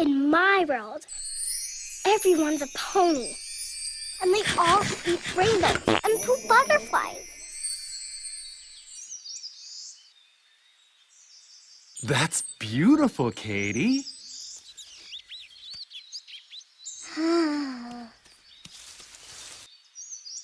In my world, everyone's a pony. And they all eat rainbows and poop butterflies. That's beautiful, Katie.